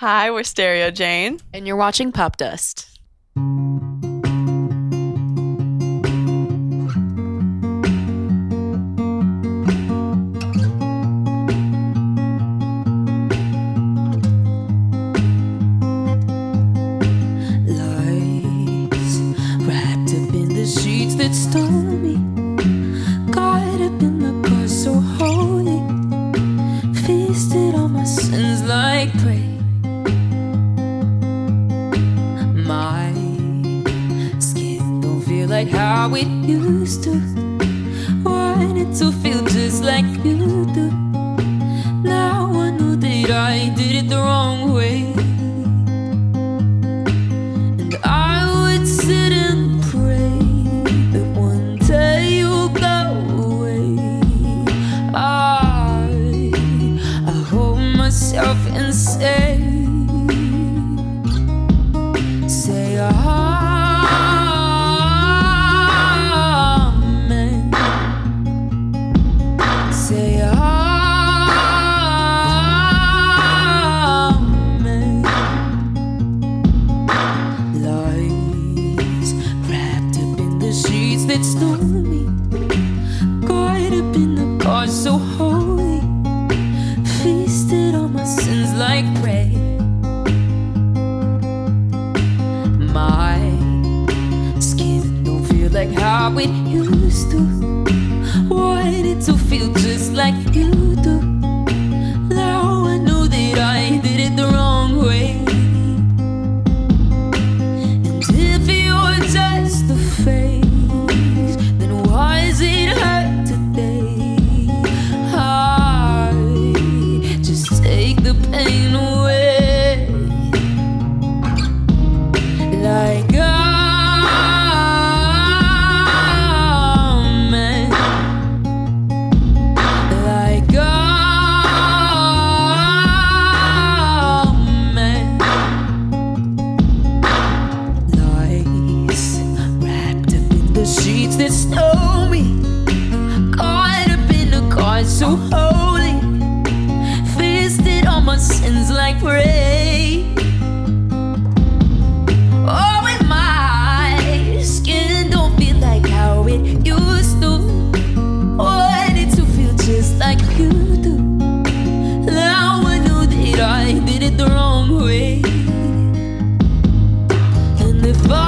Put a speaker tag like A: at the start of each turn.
A: Hi, we're Stereo Jane.
B: And you're watching Popdust.
C: Lies wrapped like how it used to. Want it to feel just like you do. Now I know that I did it the wrong way. And I would sit and pray that one day you'll go away. I, I hold myself and say, say amen. Say amen. Lies wrapped up in the sheets that stole me. Caught up in the car so holy. Feasted on my sins like prey. My skin don't feel like how it used to. Like you that stole me. Caught up in a car so holy. Feasted on my sins like prey. Oh, and my skin don't feel like how it used to. Oh, Wanted to feel just like you do. Now I know that I did it the wrong way. And if I